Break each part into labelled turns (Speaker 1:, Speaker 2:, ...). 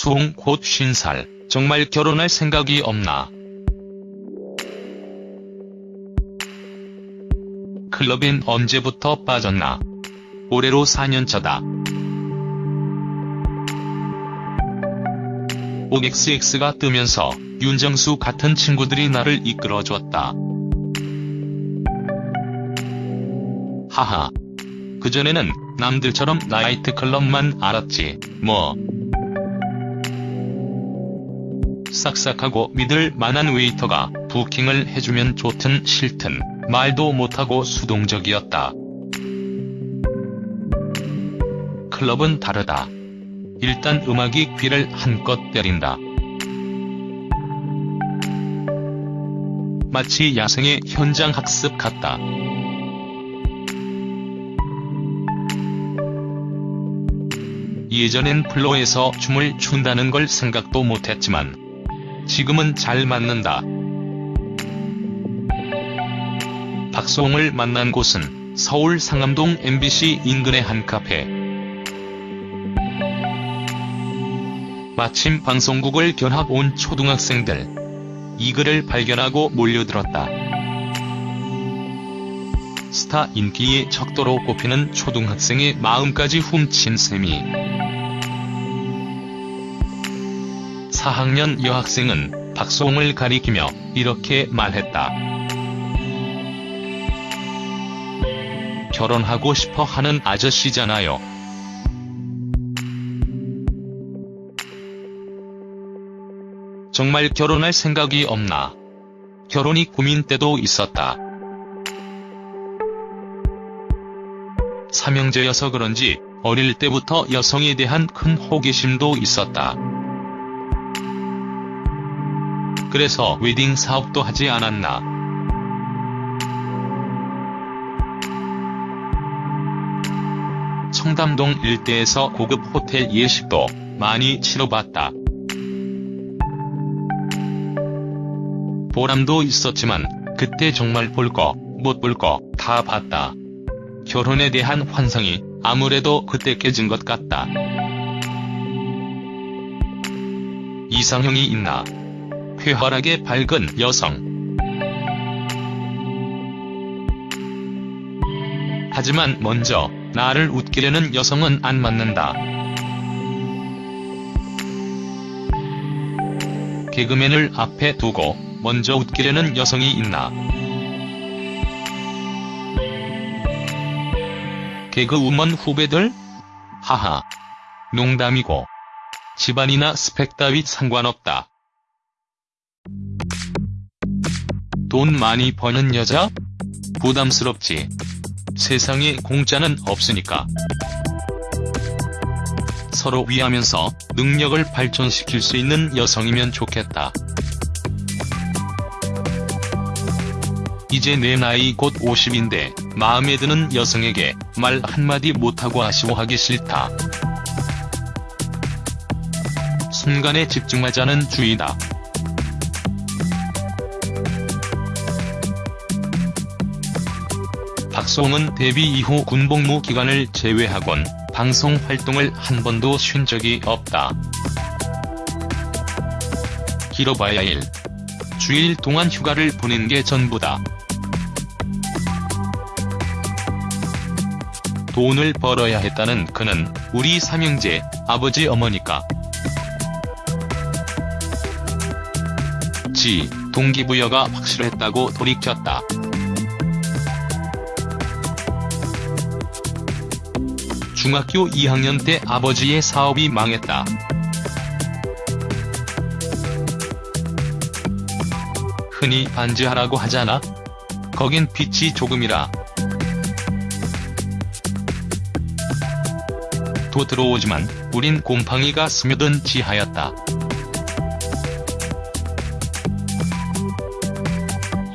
Speaker 1: 수홍 곧 50살. 정말 결혼할 생각이 없나. 클럽엔 언제부터 빠졌나. 올해로 4년차다. OXX가 뜨면서 윤정수 같은 친구들이 나를 이끌어줬다. 하하. 그전에는 남들처럼 나이트클럽만 알았지, 뭐. 싹싹하고 믿을 만한 웨이터가 부킹을 해주면 좋든 싫든 말도 못하고 수동적이었다. 클럽은 다르다. 일단 음악이 귀를 한껏 때린다. 마치 야생의 현장 학습 같다. 예전엔 플로에서 춤을 춘다는 걸 생각도 못했지만 지금은 잘 맞는다. 박수홍을 만난 곳은 서울 상암동 MBC 인근의 한 카페. 마침 방송국을 견학 온 초등학생들. 이 글을 발견하고 몰려들었다. 스타 인기의 척도로 꼽히는 초등학생의 마음까지 훔친 셈이. 4학년 여학생은 박수홍을 가리키며 이렇게 말했다. 결혼하고 싶어 하는 아저씨잖아요. 정말 결혼할 생각이 없나. 결혼이 고민 때도 있었다. 삼형제여서 그런지 어릴 때부터 여성에 대한 큰 호기심도 있었다. 그래서 웨딩 사업도 하지 않았나. 청담동 일대에서 고급 호텔 예식도 많이 치러봤다. 보람도 있었지만 그때 정말 볼 거, 못 볼 거 다 봤다. 결혼에 대한 환상이 아무래도 그때 깨진 것 같다. 이상형이 있나? 쾌활하게 밝은 여성. 하지만 먼저 나를 웃기려는 여성은 안 맞는다. 개그맨을 앞에 두고 먼저 웃기려는 여성이 있나. 개그우먼 후배들? 하하. 농담이고. 집안이나 스펙 따위 상관없다. 돈 많이 버는 여자? 부담스럽지. 세상에 공짜는 없으니까. 서로 위하면서 능력을 발전시킬 수 있는 여성이면 좋겠다. 이제 내 나이 곧 50인데 마음에 드는 여성에게 말 한마디 못하고 아쉬워하기 싫다. 순간에 집중하자는 주의다. 박수홍은 데뷔 이후 군복무 기간을 제외하곤 방송 활동을 한 번도 쉰 적이 없다. 길어봐야 일. 주일 동안 휴가를 보낸 게 전부다. 돈을 벌어야 했다는 그는 우리 삼형제 아버지 어머니까. 지 동기부여가 확실했다고 돌이켰다. 중학교 2학년 때 아버지의 사업이 망했다. 흔히 반지하라고 하잖아? 거긴 빚이 조금이라. 도 들어오지만 우린 곰팡이가 스며든 지하였다.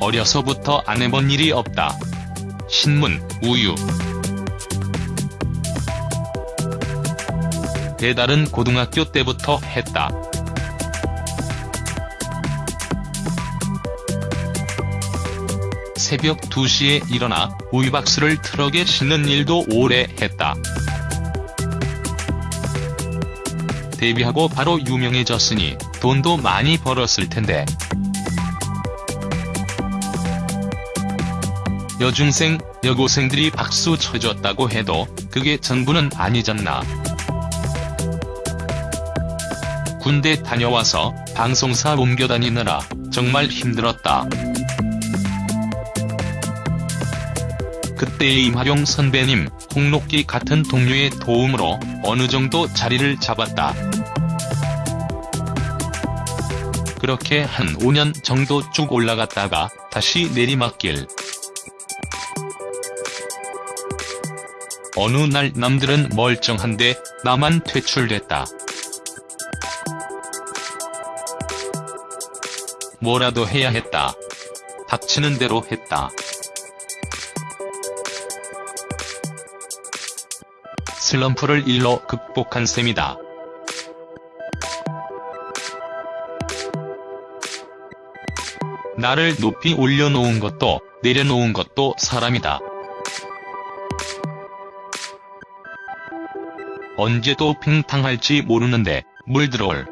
Speaker 1: 어려서부터 안 해본 일이 없다. 신문, 우유. 배달은 고등학교 때부터 했다. 새벽 2시에 일어나 우유박스를 트럭에 싣는 일도 오래 했다. 데뷔하고 바로 유명해졌으니 돈도 많이 벌었을 텐데. 여중생, 여고생들이 박수 쳐줬다고 해도 그게 전부는 아니잖나. 군대 다녀와서 방송사 옮겨 다니느라 정말 힘들었다. 그때의 임하룡 선배님, 홍록기 같은 동료의 도움으로 어느 정도 자리를 잡았다. 그렇게 한 5년 정도 쭉 올라갔다가 다시 내리막길. 어느 날 남들은 멀쩡한데 나만 퇴출됐다. 뭐라도 해야 했다. 닥치는 대로 했다. 슬럼프를 일로 극복한 셈이다. 나를 높이 올려놓은 것도 내려놓은 것도 사람이다. 언제 또 팽탕할지 모르는데 물 들어올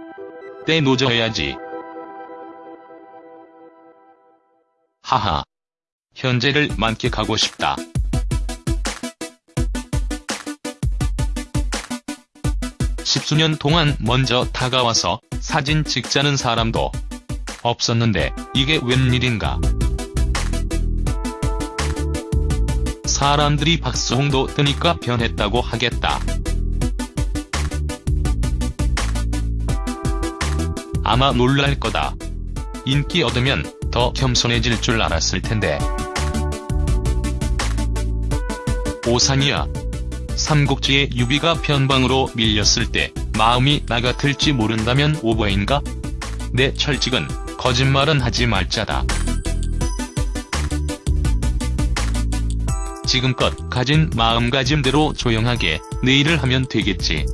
Speaker 1: 때 노져야지. 하하. 현재를 만끽하고 싶다. 십수년 동안 먼저 다가와서 사진 찍자는 사람도 없었는데 이게 웬일인가. 사람들이 박수홍도 뜨니까 변했다고 하겠다. 아마 놀랄 거다. 인기 얻으면 더 겸손해질 줄 알았을 텐데. 오산이야. 삼국지의 유비가 변방으로 밀렸을 때 마음이 나 같을지 모른다면 오버인가? 내 철칙은 거짓말은 하지 말자다. 지금껏 가진 마음가짐대로 조용하게 내 일을 하면 되겠지.